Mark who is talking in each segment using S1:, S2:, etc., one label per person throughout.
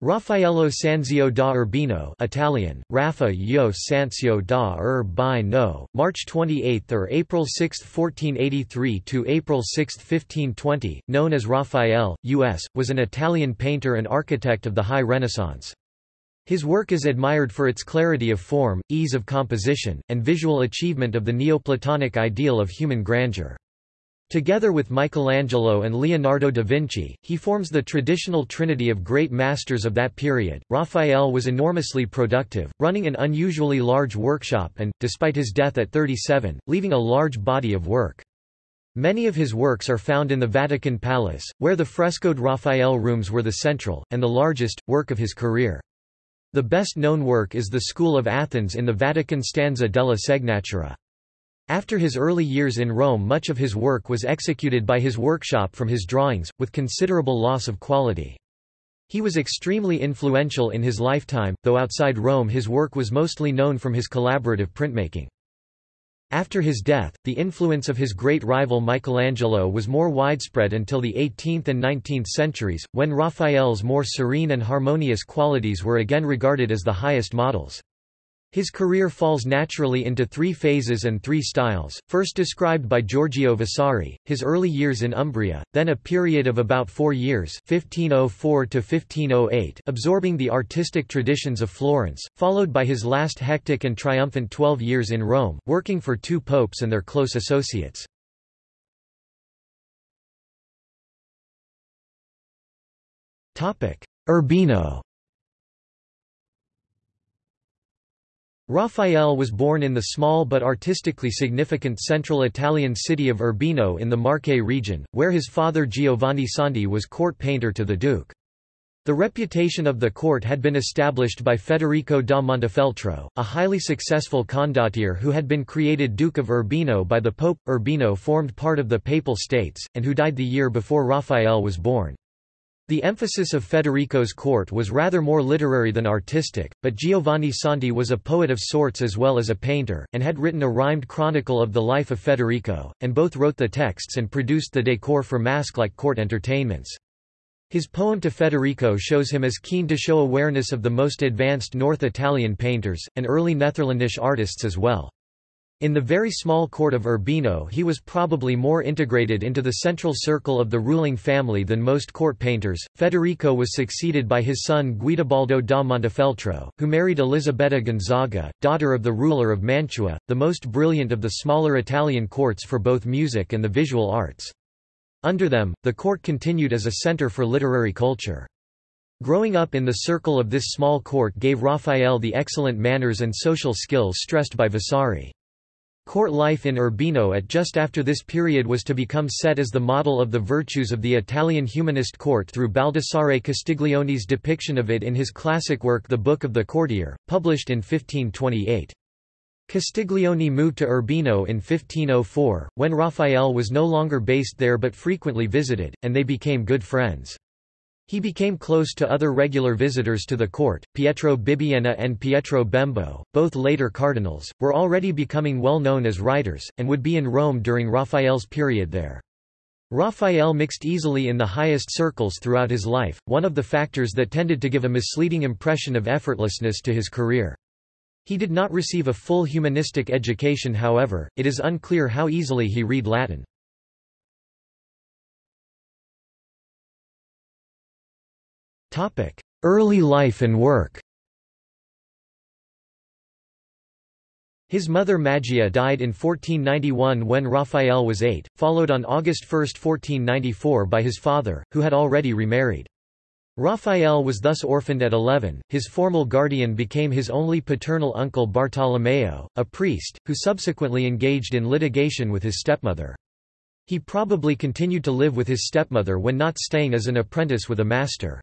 S1: Raffaello Sanzio da Urbino Italian, Raffaello Sanzio da Urbino, March 28 or April 6, 1483 to April 6, 1520, known as Raphael, U.S., was an Italian painter and architect of the High Renaissance. His work is admired for its clarity of form, ease of composition, and visual achievement of the Neoplatonic ideal of human grandeur. Together with Michelangelo and Leonardo da Vinci, he forms the traditional trinity of great masters of that period. Raphael was enormously productive, running an unusually large workshop and, despite his death at 37, leaving a large body of work. Many of his works are found in the Vatican Palace, where the frescoed Raphael rooms were the central, and the largest, work of his career. The best-known work is the School of Athens in the Vatican Stanza della Segnatura. After his early years in Rome much of his work was executed by his workshop from his drawings, with considerable loss of quality. He was extremely influential in his lifetime, though outside Rome his work was mostly known from his collaborative printmaking. After his death, the influence of his great rival Michelangelo was more widespread until the 18th and 19th centuries, when Raphael's more serene and harmonious qualities were again regarded as the highest models. His career falls naturally into three phases and three styles, first described by Giorgio Vasari, his early years in Umbria, then a period of about four years 1504 absorbing the artistic traditions of Florence, followed by his last hectic and triumphant twelve years in Rome, working for two popes and their close associates. Urbino Raphael was born in the small but artistically significant central Italian city of Urbino in the Marche region, where his father Giovanni Santi was court painter to the Duke. The reputation of the court had been established by Federico da Montefeltro, a highly successful condottiere who had been created Duke of Urbino by the Pope. Urbino formed part of the Papal States, and who died the year before Raphael was born. The emphasis of Federico's court was rather more literary than artistic, but Giovanni Santi was a poet of sorts as well as a painter, and had written a rhymed chronicle of the life of Federico, and both wrote the texts and produced the decor for masque-like court entertainments. His poem to Federico shows him as keen to show awareness of the most advanced North Italian painters, and early Netherlandish artists as well. In the very small court of Urbino he was probably more integrated into the central circle of the ruling family than most court painters. Federico was succeeded by his son Guidobaldo da Montefeltro, who married Elisabetta Gonzaga, daughter of the ruler of Mantua, the most brilliant of the smaller Italian courts for both music and the visual arts. Under them, the court continued as a center for literary culture. Growing up in the circle of this small court gave Raphael the excellent manners and social skills stressed by Vasari. Court life in Urbino at just after this period was to become set as the model of the virtues of the Italian humanist court through Baldassare Castiglione's depiction of it in his classic work The Book of the Courtier, published in 1528. Castiglione moved to Urbino in 1504, when Raphael was no longer based there but frequently visited, and they became good friends. He became close to other regular visitors to the court, Pietro Bibbiena and Pietro Bembo, both later cardinals, were already becoming well known as writers, and would be in Rome during Raphael's period there. Raphael mixed easily in the highest circles throughout his life, one of the factors that tended to give a misleading impression of effortlessness to his career. He did not receive a full humanistic education however, it is unclear how easily he read Latin. Early life and work His mother Magia died in 1491 when Raphael was eight, followed on August 1, 1494 by his father, who had already remarried. Raphael was thus orphaned at 11, his formal guardian became his only paternal uncle Bartolomeo, a priest, who subsequently engaged in litigation with his stepmother. He probably continued to live with his stepmother when not staying as an apprentice with a master.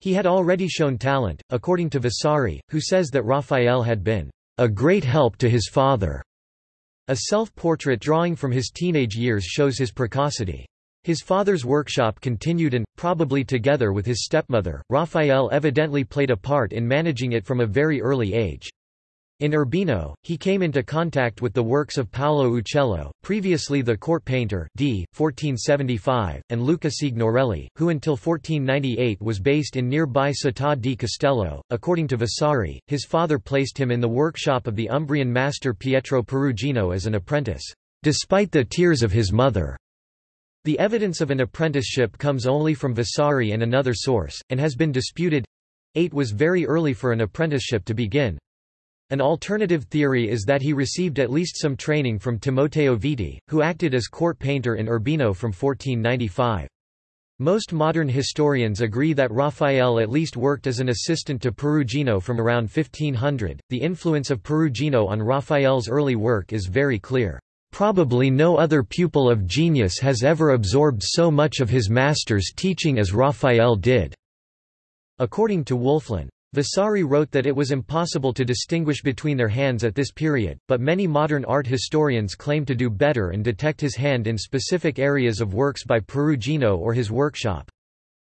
S1: He had already shown talent, according to Vasari, who says that Raphael had been a great help to his father. A self-portrait drawing from his teenage years shows his precocity. His father's workshop continued and, probably together with his stepmother, Raphael evidently played a part in managing it from a very early age. In Urbino, he came into contact with the works of Paolo Uccello, previously the court painter d. 1475, and Luca Signorelli, who until 1498 was based in nearby Città di Castello. According to Vasari, his father placed him in the workshop of the Umbrian master Pietro Perugino as an apprentice, despite the tears of his mother. The evidence of an apprenticeship comes only from Vasari and another source, and has been disputed. 8 was very early for an apprenticeship to begin. An alternative theory is that he received at least some training from Timoteo Viti, who acted as court painter in Urbino from 1495. Most modern historians agree that Raphael at least worked as an assistant to Perugino from around 1500. The influence of Perugino on Raphael's early work is very clear. Probably no other pupil of genius has ever absorbed so much of his master's teaching as Raphael did. According to Wölfflin, Vasari wrote that it was impossible to distinguish between their hands at this period, but many modern art historians claim to do better and detect his hand in specific areas of works by Perugino or his workshop.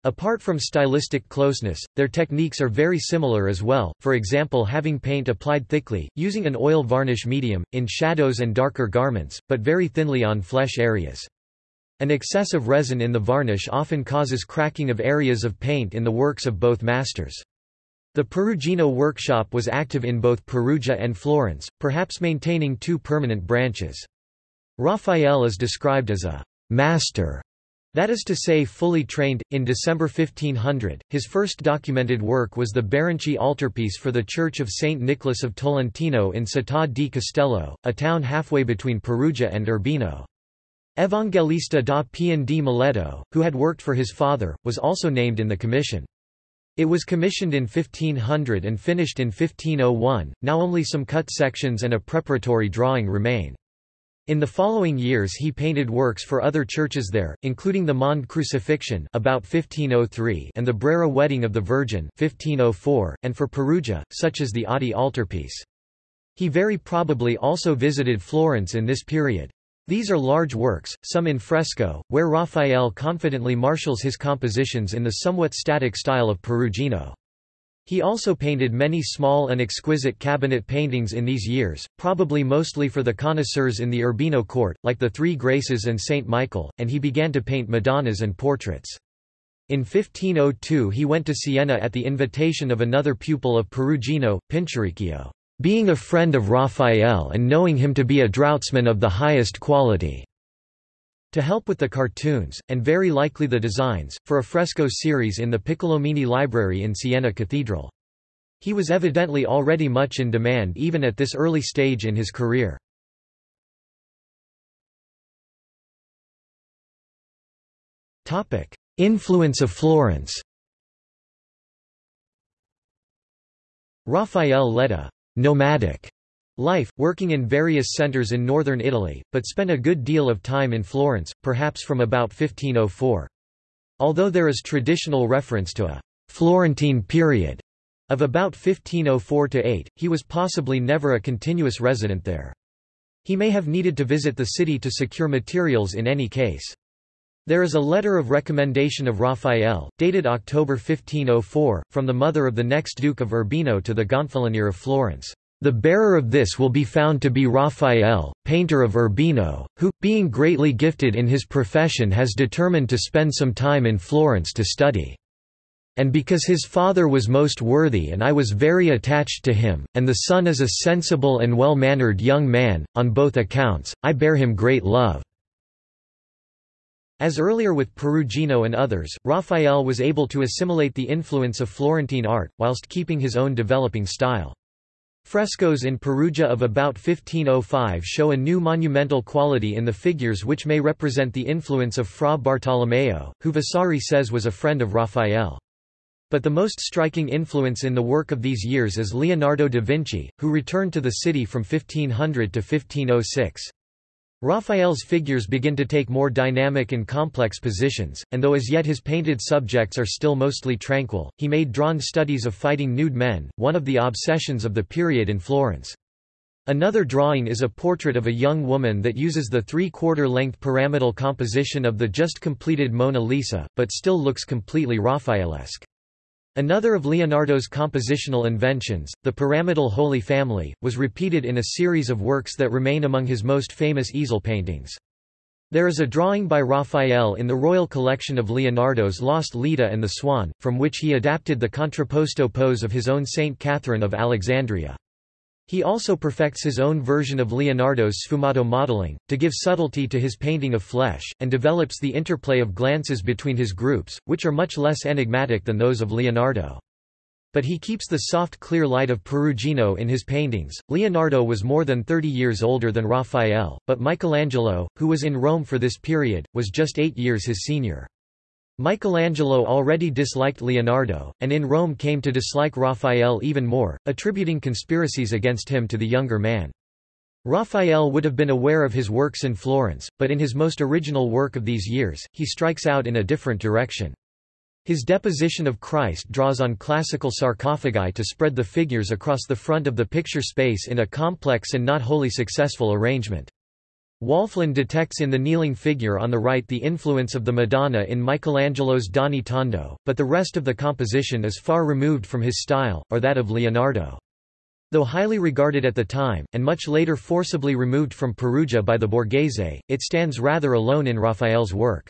S1: Apart from stylistic closeness, their techniques are very similar as well, for example having paint applied thickly, using an oil varnish medium, in shadows and darker garments, but very thinly on flesh areas. An excess of resin in the varnish often causes cracking of areas of paint in the works of both masters. The Perugino workshop was active in both Perugia and Florence, perhaps maintaining two permanent branches. Raphael is described as a master, that is to say fully trained. In December 1500, his first documented work was the Baronci altarpiece for the Church of St. Nicholas of Tolentino in Città di Castello, a town halfway between Perugia and Urbino. Evangelista da Pian di Meleto, who had worked for his father, was also named in the commission. It was commissioned in 1500 and finished in 1501, now only some cut sections and a preparatory drawing remain. In the following years he painted works for other churches there, including the Mond Crucifixion about 1503 and the Brera Wedding of the Virgin 1504, and for Perugia, such as the Oddi altarpiece. He very probably also visited Florence in this period. These are large works, some in fresco, where Raphael confidently marshals his compositions in the somewhat static style of Perugino. He also painted many small and exquisite cabinet paintings in these years, probably mostly for the connoisseurs in the Urbino court, like the Three Graces and Saint Michael, and he began to paint Madonnas and portraits. In 1502 he went to Siena at the invitation of another pupil of Perugino, Pinturicchio being a friend of Raphael and knowing him to be a draughtsman of the highest quality, to help with the cartoons, and very likely the designs, for a fresco series in the Piccolomini Library in Siena Cathedral. He was evidently already much in demand even at this early stage in his career. Influence of Florence Raphael led a nomadic life, working in various centers in northern Italy, but spent a good deal of time in Florence, perhaps from about 1504. Although there is traditional reference to a Florentine period of about 1504–8, he was possibly never a continuous resident there. He may have needed to visit the city to secure materials in any case. There is a letter of recommendation of Raphael, dated October 1504, from the mother of the next Duke of Urbino to the Gonfalonier of Florence. The bearer of this will be found to be Raphael, painter of Urbino, who, being greatly gifted in his profession has determined to spend some time in Florence to study. And because his father was most worthy and I was very attached to him, and the son is a sensible and well-mannered young man, on both accounts, I bear him great love. As earlier with Perugino and others, Raphael was able to assimilate the influence of Florentine art, whilst keeping his own developing style. Frescoes in Perugia of about 1505 show a new monumental quality in the figures which may represent the influence of Fra Bartolomeo, who Vasari says was a friend of Raphael. But the most striking influence in the work of these years is Leonardo da Vinci, who returned to the city from 1500 to 1506. Raphael's figures begin to take more dynamic and complex positions, and though as yet his painted subjects are still mostly tranquil, he made drawn studies of fighting nude men, one of the obsessions of the period in Florence. Another drawing is a portrait of a young woman that uses the three-quarter length pyramidal composition of the just completed Mona Lisa, but still looks completely Raphaelesque. Another of Leonardo's compositional inventions, the pyramidal Holy Family, was repeated in a series of works that remain among his most famous easel paintings. There is a drawing by Raphael in the royal collection of Leonardo's Lost Leda and the Swan, from which he adapted the contrapposto pose of his own Saint Catherine of Alexandria. He also perfects his own version of Leonardo's sfumato modeling, to give subtlety to his painting of flesh, and develops the interplay of glances between his groups, which are much less enigmatic than those of Leonardo. But he keeps the soft clear light of Perugino in his paintings. Leonardo was more than 30 years older than Raphael, but Michelangelo, who was in Rome for this period, was just eight years his senior. Michelangelo already disliked Leonardo, and in Rome came to dislike Raphael even more, attributing conspiracies against him to the younger man. Raphael would have been aware of his works in Florence, but in his most original work of these years, he strikes out in a different direction. His deposition of Christ draws on classical sarcophagi to spread the figures across the front of the picture space in a complex and not wholly successful arrangement. Wölfflin detects in the kneeling figure on the right the influence of the Madonna in Michelangelo's Doni Tondo, but the rest of the composition is far removed from his style, or that of Leonardo. Though highly regarded at the time, and much later forcibly removed from Perugia by the Borghese, it stands rather alone in Raphael's work.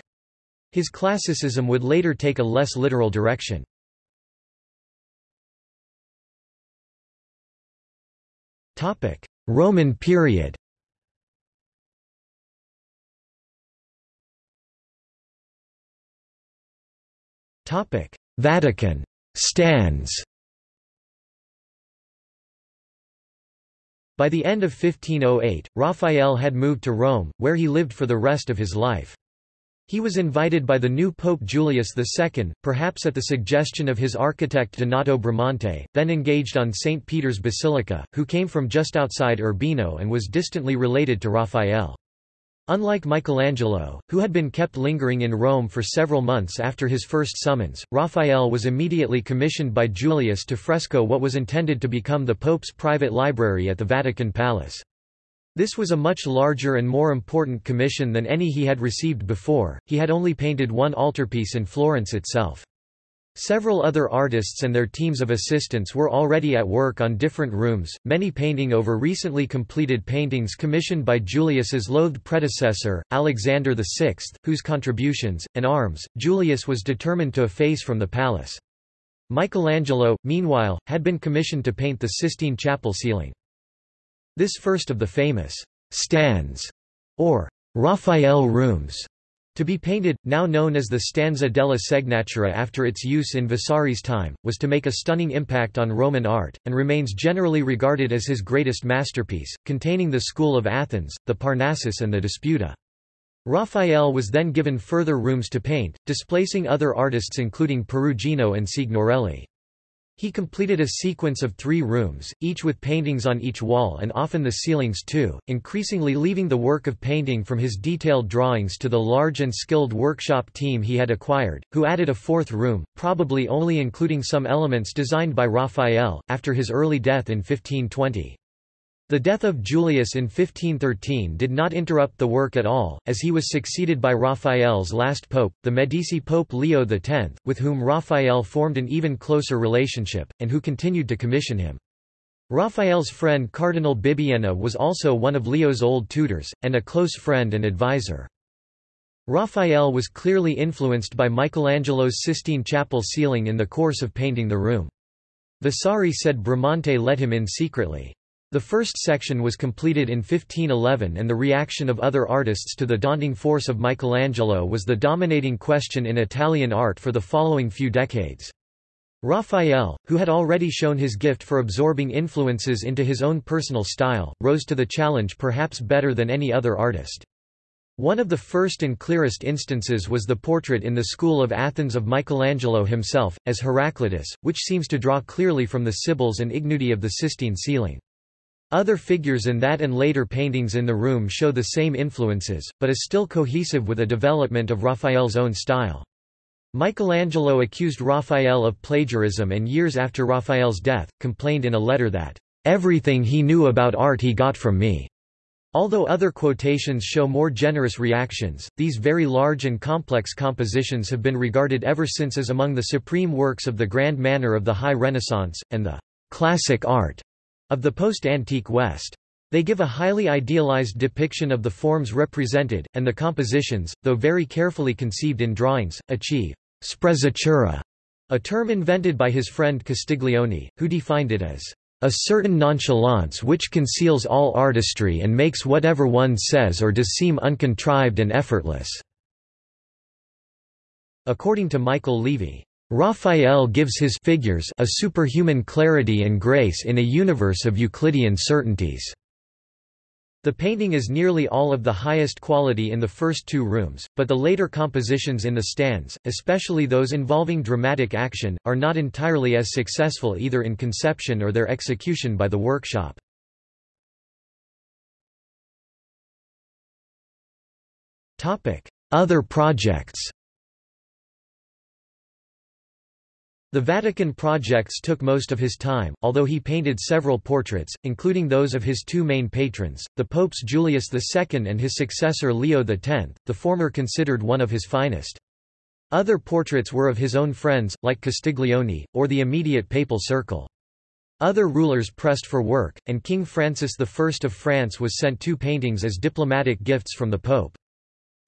S1: His classicism would later take a less literal direction. Roman period Vatican stanze By the end of 1508, Raphael had moved to Rome, where he lived for the rest of his life. He was invited by the new Pope Julius II, perhaps at the suggestion of his architect Donato Bramante, then engaged on St. Peter's Basilica, who came from just outside Urbino and was distantly related to Raphael. Unlike Michelangelo, who had been kept lingering in Rome for several months after his first summons, Raphael was immediately commissioned by Julius to fresco what was intended to become the Pope's private library at the Vatican Palace. This was a much larger and more important commission than any he had received before, he had only painted one altarpiece in Florence itself. Several other artists and their teams of assistants were already at work on different rooms, many painting over recently completed paintings commissioned by Julius's loathed predecessor, Alexander VI, whose contributions, and arms, Julius was determined to efface from the palace. Michelangelo, meanwhile, had been commissioned to paint the Sistine Chapel ceiling. This first of the famous stanze, or Raphael rooms, to be painted, now known as the Stanza della Segnatura after its use in Vasari's time, was to make a stunning impact on Roman art, and remains generally regarded as his greatest masterpiece, containing the School of Athens, the Parnassus and the Disputa. Raphael was then given further rooms to paint, displacing other artists including Perugino and Signorelli. He completed a sequence of three rooms, each with paintings on each wall and often the ceilings too, increasingly leaving the work of painting from his detailed drawings to the large and skilled workshop team he had acquired, who added a fourth room, probably only including some elements designed by Raphael, after his early death in 1520. The death of Julius in 1513 did not interrupt the work at all, as he was succeeded by Raphael's last pope, the Medici Pope Leo X, with whom Raphael formed an even closer relationship, and who continued to commission him. Raphael's friend Cardinal Bibbiena was also one of Leo's old tutors, and a close friend and advisor. Raphael was clearly influenced by Michelangelo's Sistine Chapel ceiling in the course of painting the room. Vasari said Bramante let him in secretly. The first section was completed in 1511 and the reaction of other artists to the daunting force of Michelangelo was the dominating question in Italian art for the following few decades. Raphael, who had already shown his gift for absorbing influences into his own personal style, rose to the challenge perhaps better than any other artist. One of the first and clearest instances was the portrait in the School of Athens of Michelangelo himself, as Heraclitus, which seems to draw clearly from the Sibyls and Ignudi of the Sistine ceiling. Other figures in that and later paintings in the room show the same influences, but is still cohesive with a development of Raphael's own style. Michelangelo accused Raphael of plagiarism and years after Raphael's death, complained in a letter that, "...everything he knew about art he got from me." Although other quotations show more generous reactions, these very large and complex compositions have been regarded ever since as among the supreme works of the grand manner of the High Renaissance, and the classic art of the post-antique West. They give a highly idealized depiction of the forms represented, and the compositions, though very carefully conceived in drawings, achieve sprezzatura, a term invented by his friend Castiglione, who defined it as a certain nonchalance which conceals all artistry and makes whatever one says or does seem uncontrived and effortless." According to Michael Levey, Raphael gives his figures a superhuman clarity and grace in a universe of Euclidean certainties. The painting is nearly all of the highest quality in the first two rooms, but the later compositions in the stanze, especially those involving dramatic action, are not entirely as successful either in conception or their execution by the workshop. Other projects The Vatican projects took most of his time, although he painted several portraits, including those of his two main patrons, the popes Julius II and his successor Leo X, the former considered one of his finest. Other portraits were of his own friends, like Castiglione, or the immediate papal circle. Other rulers pressed for work, and King Francis I of France was sent two paintings as diplomatic gifts from the Pope.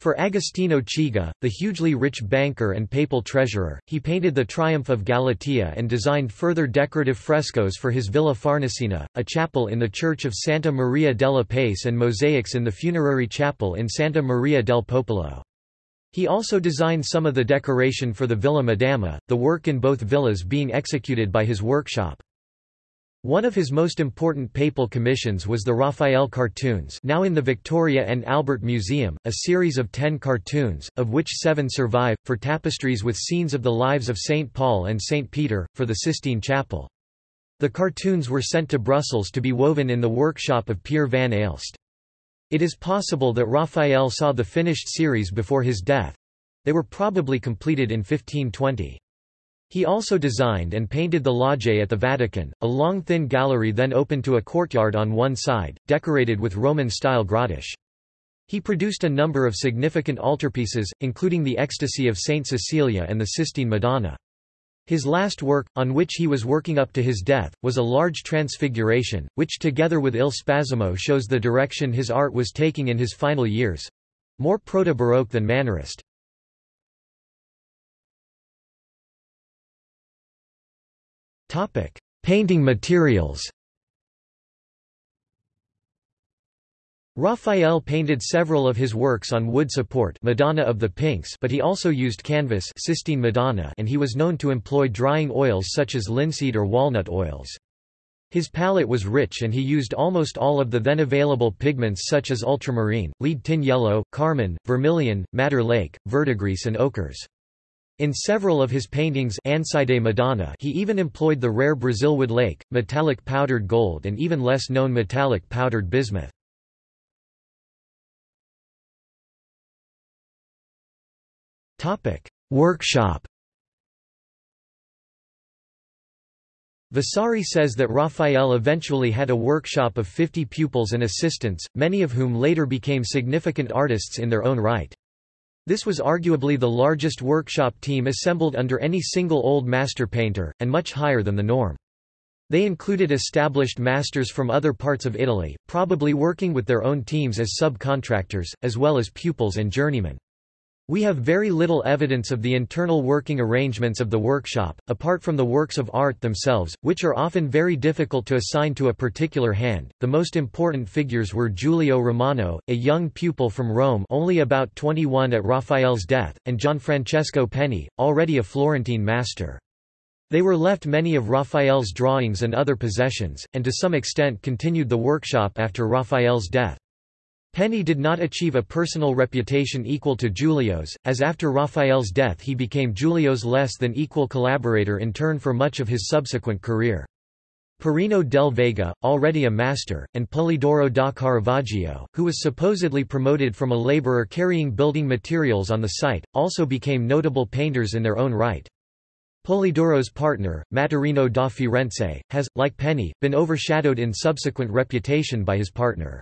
S1: For Agostino Chigi, the hugely rich banker and papal treasurer, he painted the Triumph of Galatea and designed further decorative frescoes for his Villa Farnesina, a chapel in the church of Santa Maria della Pace and mosaics in the funerary chapel in Santa Maria del Popolo. He also designed some of the decoration for the Villa Madama, the work in both villas being executed by his workshop. One of his most important papal commissions was the Raphael cartoons now in the Victoria and Albert Museum, a series of ten cartoons, of which seven survive, for tapestries with scenes of the lives of St. Paul and St. Peter, for the Sistine Chapel. The cartoons were sent to Brussels to be woven in the workshop of Pierre van Aelst. It is possible that Raphael saw the finished series before his death. They were probably completed in 1520. He also designed and painted the Loggie at the Vatican, a long thin gallery then open to a courtyard on one side, decorated with Roman-style grotesque. He produced a number of significant altarpieces, including the Ecstasy of Saint Cecilia and the Sistine Madonna. His last work, on which he was working up to his death, was a large transfiguration, which together with Il Spasimo shows the direction his art was taking in his final years—more proto-Baroque than Mannerist. Topic: Painting materials. Raphael painted several of his works on wood support Madonna of the Pinks but he also used canvas Sistine Madonna and he was known to employ drying oils such as linseed or walnut oils. His palette was rich and he used almost all of the then available pigments such as ultramarine, lead tin yellow, carmine, vermilion, madder lake, verdigris and ochres. In several of his paintings Ansidei Madonna he even employed the rare Brazilwood lake, metallic powdered gold and even less known metallic powdered bismuth. Workshop Vasari says that Raphael eventually had a workshop of 50 pupils and assistants, many of whom later became significant artists in their own right. This was arguably the largest workshop team assembled under any single old master painter, and much higher than the norm. They included established masters from other parts of Italy, probably working with their own teams as subcontractors, as well as pupils and journeymen. We have very little evidence of the internal working arrangements of the workshop, apart from the works of art themselves, which are often very difficult to assign to a particular hand. The most important figures were Giulio Romano, a young pupil from Rome only about 21 at Raphael's death, and Gianfrancesco Penni, already a Florentine master. They were left many of Raphael's drawings and other possessions, and to some extent continued the workshop after Raphael's death. Penni did not achieve a personal reputation equal to Giulio's, as after Raphael's death he became Giulio's less than equal collaborator in turn for much of his subsequent career. Perino del Vaga, already a master, and Polidoro da Caravaggio, who was supposedly promoted from a laborer carrying building materials on the site, also became notable painters in their own right. Polidoro's partner, Maturino da Firenze, has, like Penni, been overshadowed in subsequent reputation by his partner.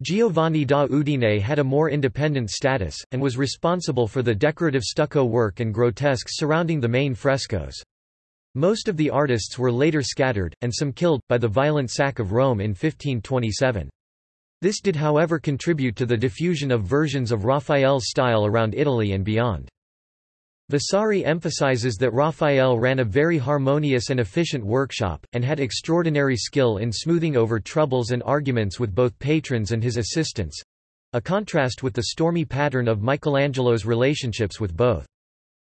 S1: Giovanni da Udine had a more independent status, and was responsible for the decorative stucco work and grotesques surrounding the main frescoes. Most of the artists were later scattered, and some killed, by the violent sack of Rome in 1527. This did however contribute to the diffusion of versions of Raphael's style around Italy and beyond. Vasari emphasizes that Raphael ran a very harmonious and efficient workshop, and had extraordinary skill in smoothing over troubles and arguments with both patrons and his assistants—a contrast with the stormy pattern of Michelangelo's relationships with both.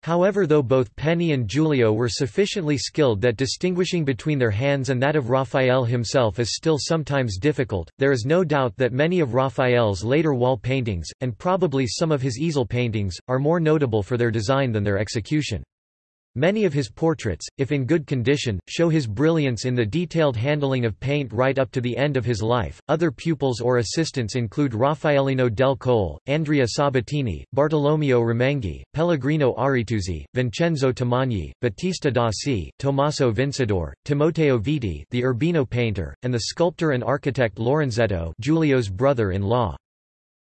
S1: However though both Penni and Giulio were sufficiently skilled that distinguishing between their hands and that of Raphael himself is still sometimes difficult, there is no doubt that many of Raphael's later wall paintings, and probably some of his easel paintings, are more notable for their design than their execution. Many of his portraits, if in good condition, show his brilliance in the detailed handling of paint right up to the end of his life. Other pupils or assistants include Raffaellino del Colle, Andrea Sabatini, Bartolomeo Ramenghi, Pellegrino Aretusi, Vincenzo Tamagni, Battista Dossi, Tommaso Vincidor, Timoteo Viti, the Urbino painter, and the sculptor and architect Lorenzetto, Giulio's brother-in-law.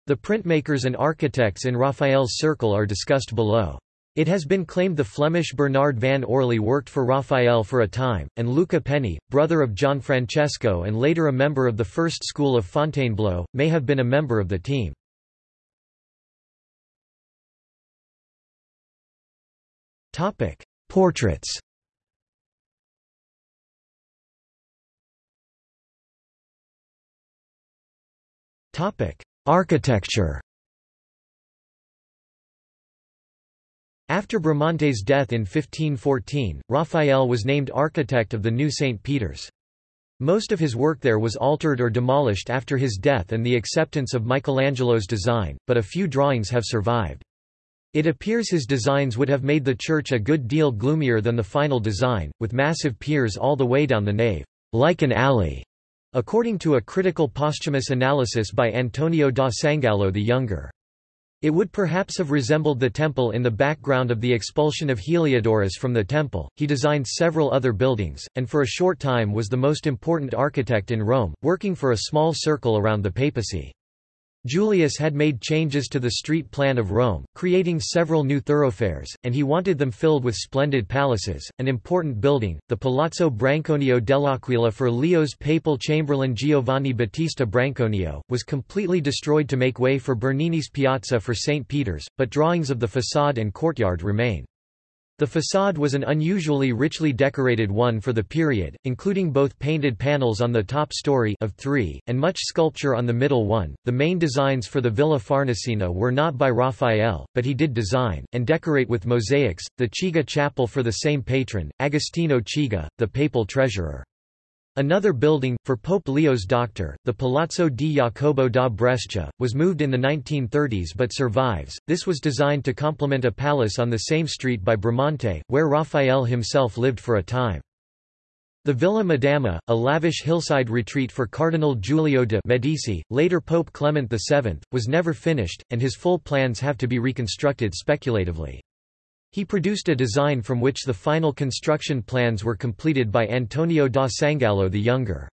S1: The printmakers and architects in Raphael's circle are discussed below. It has been claimed the Flemish Bernard van Orley worked for Raphael for a time, and Luca Penni, brother of Gianfrancesco and later a member of the first school of Fontainebleau, may have been a member of the team. Portraits Architecture After Bramante's death in 1514, Raphael was named architect of the new St. Peter's. Most of his work there was altered or demolished after his death and the acceptance of Michelangelo's design, but a few drawings have survived. It appears his designs would have made the church a good deal gloomier than the final design, with massive piers all the way down the nave, like an alley, according to a critical posthumous analysis by Antonio da Sangallo the Younger. It would perhaps have resembled the temple in the background of the expulsion of Heliodorus from the temple. He designed several other buildings, and for a short time was the most important architect in Rome, working for a small circle around the papacy. Julius had made changes to the street plan of Rome, creating several new thoroughfares, and he wanted them filled with splendid palaces. An important building, the Palazzo Branconio dell'Aquila for Leo's papal chamberlain Giovanni Battista Branconio, was completely destroyed to make way for Bernini's Piazza for St. Peter's, but drawings of the façade and courtyard remain. The façade was an unusually richly decorated one for the period, including both painted panels on the top story of three, and much sculpture on the middle one. The main designs for the Villa Farnesina were not by Raphael, but he did design, and decorate with mosaics, the Chigi chapel for the same patron, Agostino Chigi, the papal treasurer. Another building, for Pope Leo's doctor, the Palazzo di Jacopo da Brescia, was moved in the 1930s but survives. This was designed to complement a palace on the same street by Bramante, where Raphael himself lived for a time. The Villa Madama, a lavish hillside retreat for Cardinal Giulio de' Medici, later Pope Clement VII, was never finished, and his full plans have to be reconstructed speculatively. He produced a design from which the final construction plans were completed by Antonio da Sangallo the Younger.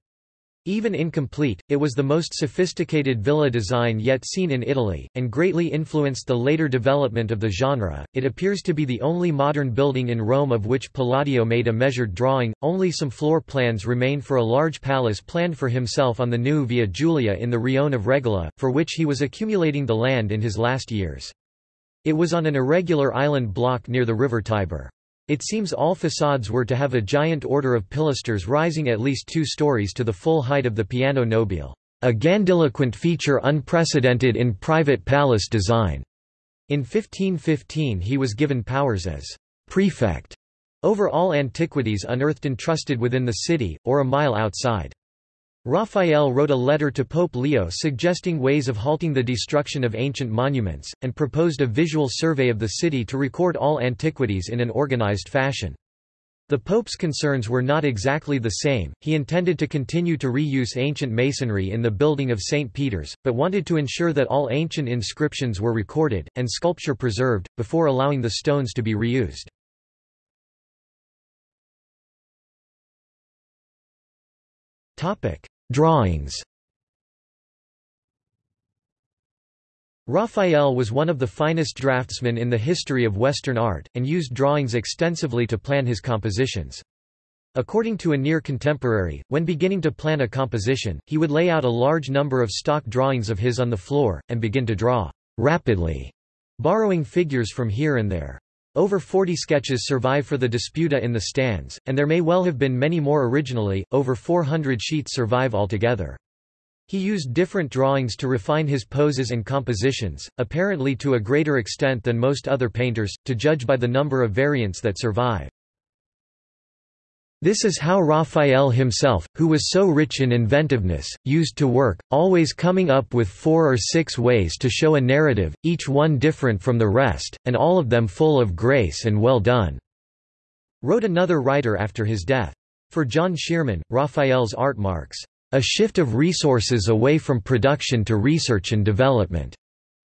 S1: Even incomplete, it was the most sophisticated villa design yet seen in Italy, and greatly influenced the later development of the genre. It appears to be the only modern building in Rome of which Palladio made a measured drawing. Only some floor plans remain for a large palace planned for himself on the new Via Giulia in the Rione of Regola, for which he was accumulating the land in his last years. It was on an irregular island block near the river Tiber. It seems all facades were to have a giant order of pilasters rising at least two stories to the full height of the piano nobile, a grandiloquent feature unprecedented in private palace design. In 1515 he was given powers as prefect over all antiquities unearthed and trusted within the city, or a mile outside. Raphael wrote a letter to Pope Leo suggesting ways of halting the destruction of ancient monuments, and proposed a visual survey of the city to record all antiquities in an organized fashion. The Pope's concerns were not exactly the same, he intended to continue to reuse ancient masonry in the building of St. Peter's, but wanted to ensure that all ancient inscriptions were recorded, and sculpture preserved, before allowing the stones to be reused. Drawings Raphael was one of the finest draftsmen in the history of Western art, and used drawings extensively to plan his compositions. According to a near contemporary, when beginning to plan a composition, he would lay out a large number of stock drawings of his on the floor, and begin to draw rapidly, borrowing figures from here and there. Over 40 sketches survive for the Disputa in the stanze, and there may well have been many more originally, over 400 sheets survive altogether. He used different drawings to refine his poses and compositions, apparently to a greater extent than most other painters, to judge by the number of variants that survive. This is how Raphael himself, who was so rich in inventiveness, used to work, always coming up with four or six ways to show a narrative, each one different from the rest, and all of them full of grace and well done," wrote another writer after his death. For John Shearman, Raphael's art marks a shift of resources away from production to research and development.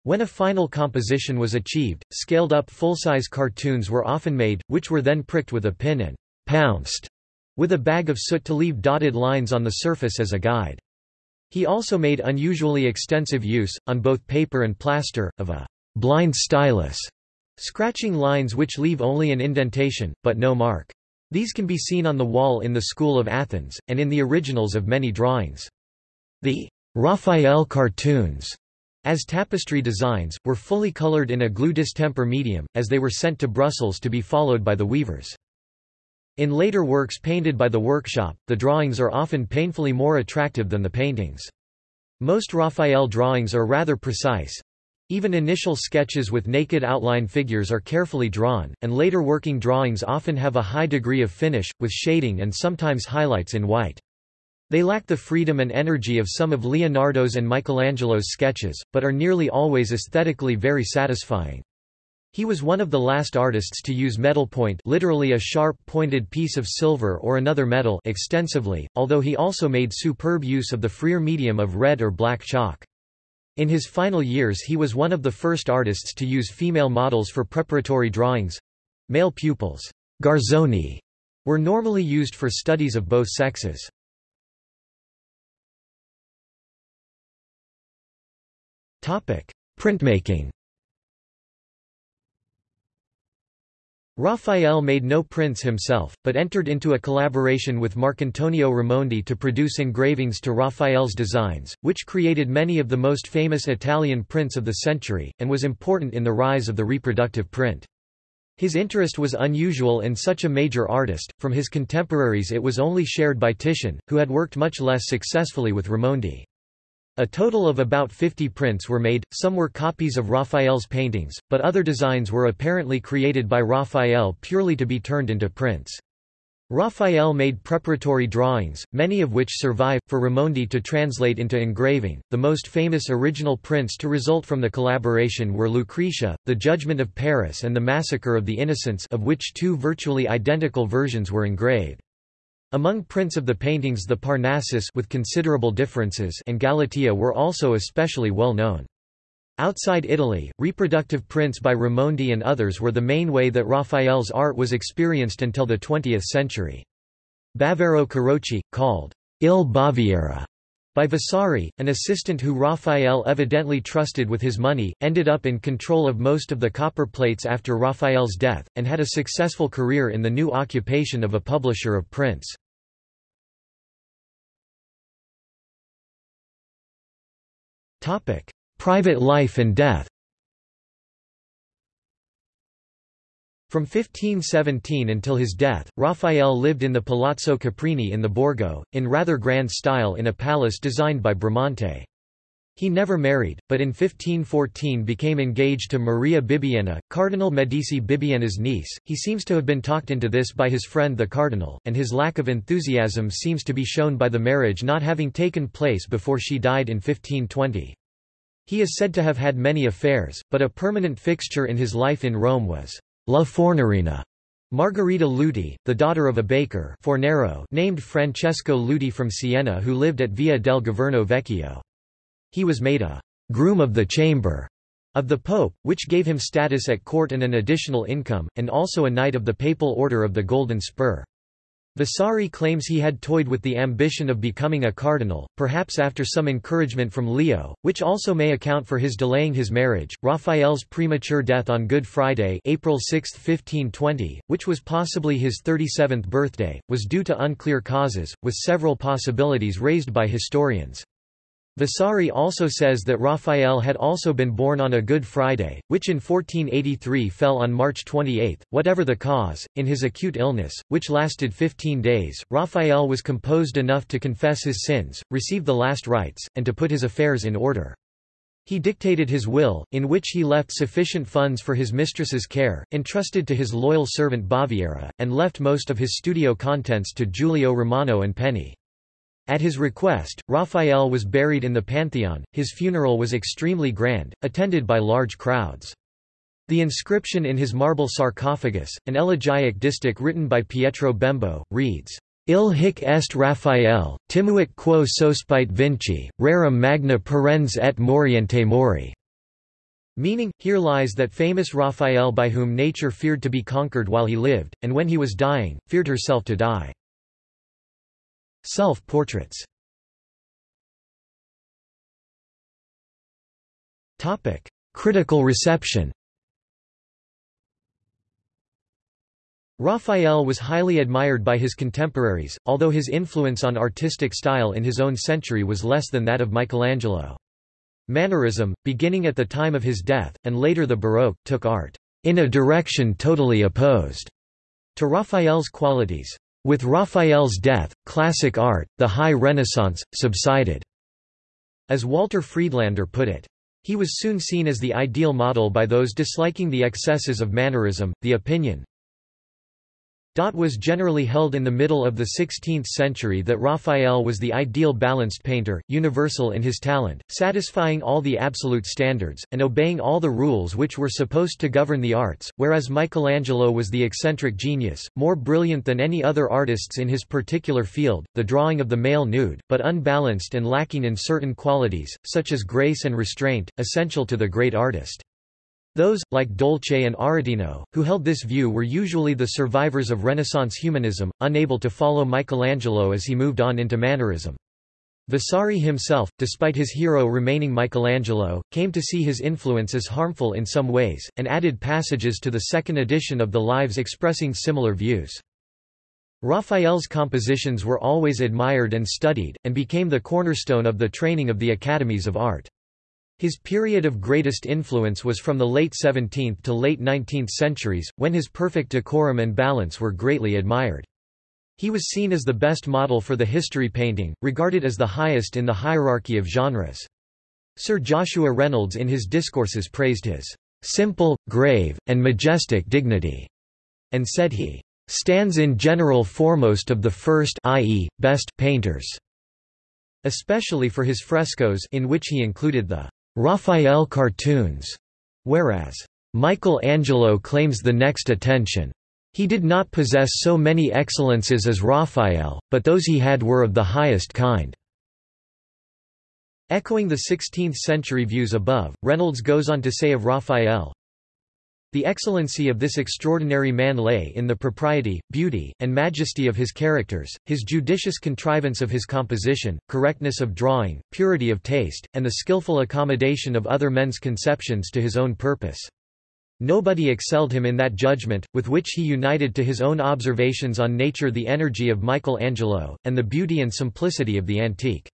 S1: When a final composition was achieved, scaled-up full-size cartoons were often made, which were then pricked with a pin and pounced with a bag of soot to leave dotted lines on the surface as a guide. He also made unusually extensive use, on both paper and plaster, of a blind stylus, scratching lines which leave only an indentation, but no mark. These can be seen on the wall in the School of Athens, and in the originals of many drawings. The Raphael cartoons, as tapestry designs, were fully colored in a glue distemper medium, as they were sent to Brussels to be followed by the weavers. In later works painted by the workshop, the drawings are often painfully more attractive than the paintings. Most Raphael drawings are rather precise, even initial sketches with naked outline figures are carefully drawn, and later working drawings often have a high degree of finish, with shading and sometimes highlights in white. They lack the freedom and energy of some of Leonardo's and Michelangelo's sketches, but are nearly always aesthetically very satisfying. He was one of the last artists to use metal point literally a sharp pointed piece of silver or another metal extensively, although he also made superb use of the freer medium of red or black chalk. In his final years he was one of the first artists to use female models for preparatory drawings. Male pupils garzoni, were normally used for studies of both sexes. Printmaking Raphael made no prints himself, but entered into a collaboration with Marcantonio Raimondi to produce engravings to Raphael's designs, which created many of the most famous Italian prints of the century, and was important in the rise of the reproductive print. His interest was unusual in such a major artist, from his contemporaries it was only shared by Titian, who had worked much less successfully with Raimondi. A total of about 50 prints were made, some were copies of Raphael's paintings, but other designs were apparently created by Raphael purely to be turned into prints. Raphael made preparatory drawings, many of which survive, for Raimondi to translate into engraving. The most famous original prints to result from the collaboration were Lucretia, The Judgment of Paris and The Massacre of the Innocents of which two virtually identical versions were engraved. Among prints of the paintings the Parnassus with considerable differences and Galatea were also especially well known. Outside Italy, reproductive prints by Raimondi and others were the main way that Raphael's art was experienced until the 20th century. Baviero Carocci, called Il Baviera by Vasari, an assistant who Raphael evidently trusted with his money, ended up in control of most of the copper plates after Raphael's death, and had a successful career in the new occupation of a publisher of prints. Topic: Private life and death. From 1517 until his death, Raphael lived in the Palazzo Caprini in the Borgo, in rather grand style in a palace designed by Bramante. He never married, but in 1514 became engaged to Maria Bibbiena, Cardinal Medici Bibbiena's niece. He seems to have been talked into this by his friend the cardinal, and his lack of enthusiasm seems to be shown by the marriage not having taken place before she died in 1520. He is said to have had many affairs, but a permanent fixture in his life in Rome was La Fornarina. Margherita Luti, the daughter of a baker named Francesco Luti from Siena who lived at Via del Governo Vecchio. He was made a «groom of the chamber» of the Pope, which gave him status at court and an additional income, and also a Knight of the Papal Order of the Golden Spur. Vasari claims he had toyed with the ambition of becoming a cardinal, perhaps after some encouragement from Leo, which also may account for his delaying his marriage. Raphael's premature death on Good Friday, April 6, 1520, which was possibly his 37th birthday, was due to unclear causes, with several possibilities raised by historians. Vasari also says that Raphael had also been born on a Good Friday, which in 1483 fell on March 28. Whatever the cause, in his acute illness, which lasted 15 days, Raphael was composed enough to confess his sins, receive the last rites, and to put his affairs in order. He dictated his will, in which he left sufficient funds for his mistress's care, entrusted to his loyal servant Baviera, and left most of his studio contents to Giulio Romano and Penni. At his request, Raphael was buried in the Pantheon. His funeral was extremely grand, attended by large crowds. The inscription in his marble sarcophagus, an elegiac distich written by Pietro Bembo, reads, Il hic est Raphael, timuit quo sospite vinci, rerum magna perens et moriente mori. Meaning, here lies that famous Raphael by whom nature feared to be conquered while he lived, and when he was dying, feared herself to die. Self-portraits Critical reception Raphael was highly admired by his contemporaries, although his influence on artistic style in his own century was less than that of Michelangelo. Mannerism, beginning at the time of his death, and later the Baroque, took art in a direction totally opposed to Raphael's qualities. With Raphael's death, classic art, the High Renaissance, subsided. As Walter Friedlaender put it, he was soon seen as the ideal model by those disliking the excesses of mannerism. The opinion, was generally held in the middle of the 16th century that Raphael was the ideal balanced painter, universal in his talent, satisfying all the absolute standards, and obeying all the rules which were supposed to govern the arts, whereas Michelangelo was the eccentric genius, more brilliant than any other artists in his particular field, the drawing of the male nude, but unbalanced and lacking in certain qualities, such as grace and restraint, essential to the great artist. Those, like Dolce and Aretino, who held this view were usually the survivors of Renaissance humanism, unable to follow Michelangelo as he moved on into Mannerism. Vasari himself, despite his hero remaining Michelangelo, came to see his influence as harmful in some ways, and added passages to the second edition of the Lives expressing similar views. Raphael's compositions were always admired and studied, and became the cornerstone of the training of the academies of art. His period of greatest influence was from the late 17th to late 19th centuries, when his perfect decorum and balance were greatly admired. He was seen as the best model for the history painting, regarded as the highest in the hierarchy of genres. Sir Joshua Reynolds in his discourses praised his simple, grave, and majestic dignity, and said he stands in general foremost of the first i.e., best painters, especially for his frescoes in which he included the Raphael cartoons, whereas Michelangelo claims the next attention. He did not possess so many excellences as Raphael, but those he had were of the highest kind. Echoing the 16th-century views above, Reynolds goes on to say of Raphael, the excellency of this extraordinary man lay in the propriety, beauty, and majesty of his characters, his judicious contrivance of his composition, correctness of drawing, purity of taste, and the skilful accommodation of other men's conceptions to his own purpose. Nobody excelled him in that judgment, with which he united to his own observations on nature the energy of Michelangelo, and the beauty and simplicity of the antique.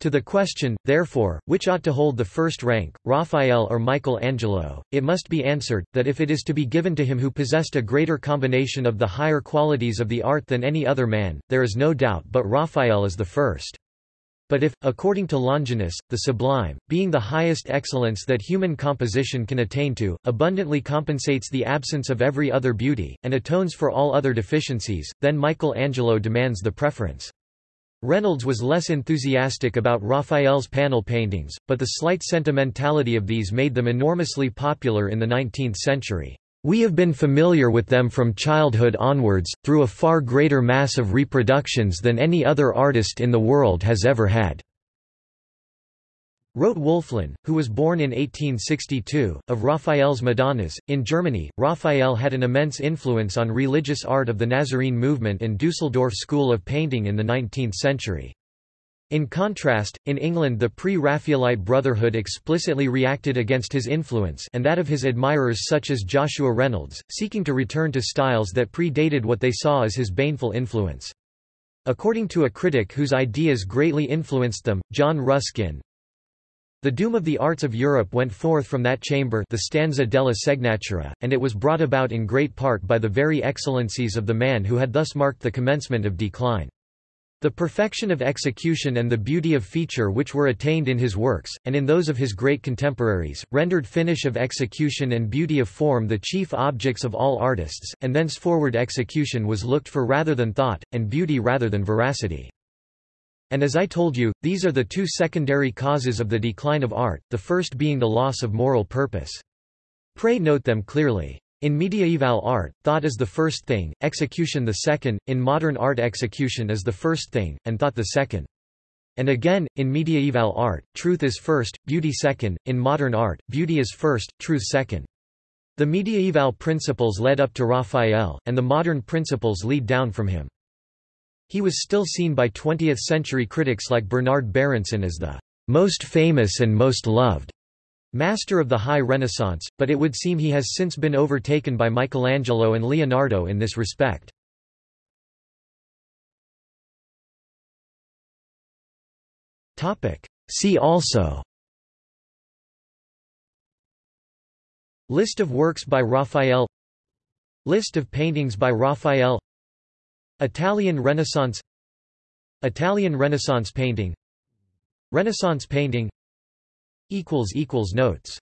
S1: To the question, therefore, which ought to hold the first rank, Raphael or Michelangelo, it must be answered, that if it is to be given to him who possessed a greater combination of the higher qualities of the art than any other man, there is no doubt but Raphael is the first. But if, according to Longinus, the sublime, being the highest excellence that human composition can attain to, abundantly compensates the absence of every other beauty, and atones for all other deficiencies, then Michelangelo demands the preference. Reynolds was less enthusiastic about Raphael's panel paintings, but the slight sentimentality of these made them enormously popular in the 19th century. We have been familiar with them from childhood onwards, through a far greater mass of reproductions than any other artist in the world has ever had. Wrote Wölfflin, who was born in 1862, of Raphael's Madonnas. In Germany, Raphael had an immense influence on religious art of the Nazarene movement and Dusseldorf school of painting in the 19th century. In contrast, in England the pre-Raphaelite Brotherhood explicitly reacted against his influence and that of his admirers such as Joshua Reynolds, seeking to return to styles that predated what they saw as his baneful influence. According to a critic whose ideas greatly influenced them, John Ruskin, the doom of the arts of Europe went forth from that chamber the stanza della Segnatura, and it was brought about in great part by the very excellencies of the man who had thus marked the commencement of decline. The perfection of execution and the beauty of feature which were attained in his works, and in those of his great contemporaries, rendered finish of execution and beauty of form the chief objects of all artists, and thenceforward execution was looked for rather than thought, and beauty rather than veracity. And as I told you, these are the two secondary causes of the decline of art, the first being the loss of moral purpose. Pray note them clearly. In mediaeval art, thought is the first thing, execution the second, in modern art execution is the first thing, and thought the second. And again, in mediaeval art, truth is first, beauty second, in modern art, beauty is first, truth second. The mediaeval principles led up to Raphael, and the modern principles lead down from him. He was still seen by 20th-century critics like Bernard Berenson as the most famous and most loved master of the High Renaissance, but it would seem he has since been overtaken by Michelangelo and Leonardo in this respect. See also List of works by Raphael List of paintings by Raphael Italian Renaissance Italian Renaissance painting Renaissance painting Notes